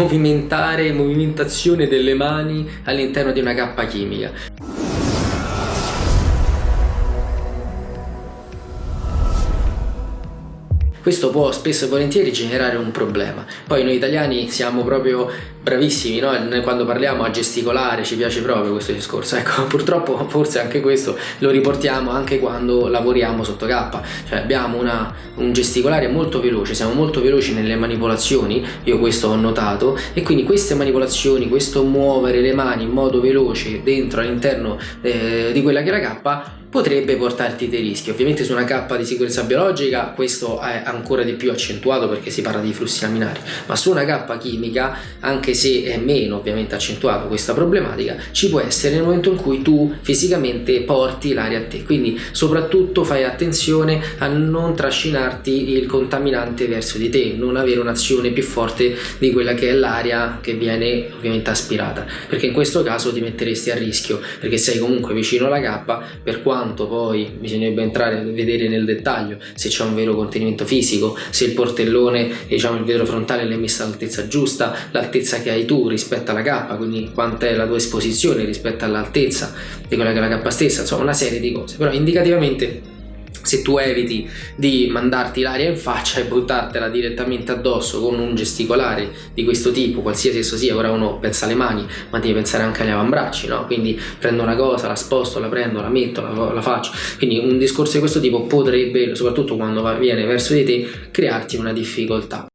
movimentare, movimentazione delle mani all'interno di una cappa chimica. Questo può spesso e volentieri generare un problema. Poi noi italiani siamo proprio bravissimi no? quando parliamo a gesticolare ci piace proprio questo discorso. Ecco purtroppo forse anche questo lo riportiamo anche quando lavoriamo sotto K. Cioè abbiamo una, un gesticolare molto veloce siamo molto veloci nelle manipolazioni io questo ho notato e quindi queste manipolazioni questo muovere le mani in modo veloce dentro all'interno eh, di quella che la K potrebbe portarti dei rischi. Ovviamente su una cappa di sicurezza biologica questo è ancora di più accentuato perché si parla di flussi laminari, ma su una cappa chimica, anche se è meno ovviamente accentuato questa problematica, ci può essere nel momento in cui tu fisicamente porti l'aria a te. Quindi soprattutto fai attenzione a non trascinarti il contaminante verso di te, non avere un'azione più forte di quella che è l'aria che viene ovviamente aspirata, perché in questo caso ti metteresti a rischio, perché sei comunque vicino alla cappa per quanto quanto poi bisognerebbe entrare a vedere nel dettaglio se c'è un vero contenimento fisico, se il portellone, diciamo il vetro frontale l'hai messo all'altezza giusta, l'altezza che hai tu rispetto alla cappa, quindi quanta è la tua esposizione rispetto all'altezza di quella che è la cappa stessa, insomma una serie di cose, però indicativamente se tu eviti di mandarti l'aria in faccia e buttartela direttamente addosso con un gesticolare di questo tipo, qualsiasi esso sia, ora uno pensa alle mani, ma devi pensare anche agli avambracci, no? Quindi prendo una cosa, la sposto, la prendo, la metto, la, la faccio. Quindi un discorso di questo tipo potrebbe, soprattutto quando viene verso di te, crearti una difficoltà.